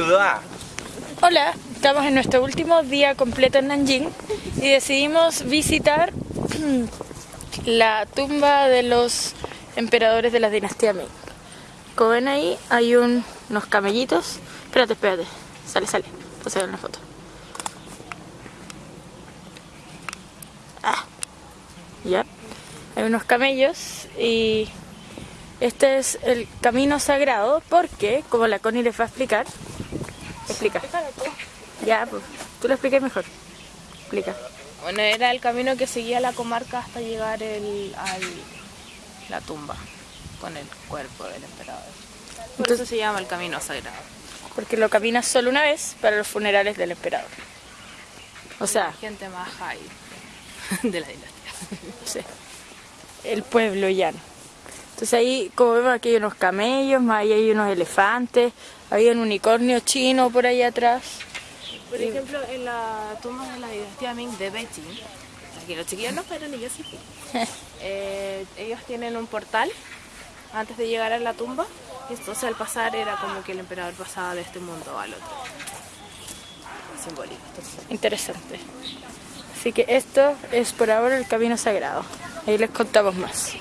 Hola, estamos en nuestro último día completo en Nanjing y decidimos visitar la tumba de los emperadores de la dinastía Ming. Como ven ahí hay unos camellitos. Espérate, espérate. Sale, sale. Entonces ver una foto. Ah. Ya. Hay unos camellos y este es el camino sagrado porque, como la Connie les va a explicar, explica. Ya, pues, tú lo expliques mejor. Explica. Bueno, era el camino que seguía la comarca hasta llegar el, al la tumba con el cuerpo del emperador. Por eso se llama el camino sagrado. Porque lo caminas solo una vez para los funerales del emperador. O sea, gente más high de la dinastía. Sí. El pueblo llano. Entonces ahí, como vemos, aquí hay unos camellos, más ahí hay unos elefantes, hay un unicornio chino por ahí atrás. Por ejemplo, en la tumba de la dinastía Ming de Beijing, aquí los chiquillos no fueron y yo sí eh, ellos tienen un portal antes de llegar a la tumba, y entonces al pasar era como que el emperador pasaba de este mundo al otro. Simbólico. Interesante. Así que esto es por ahora el camino sagrado. Ahí les contamos más.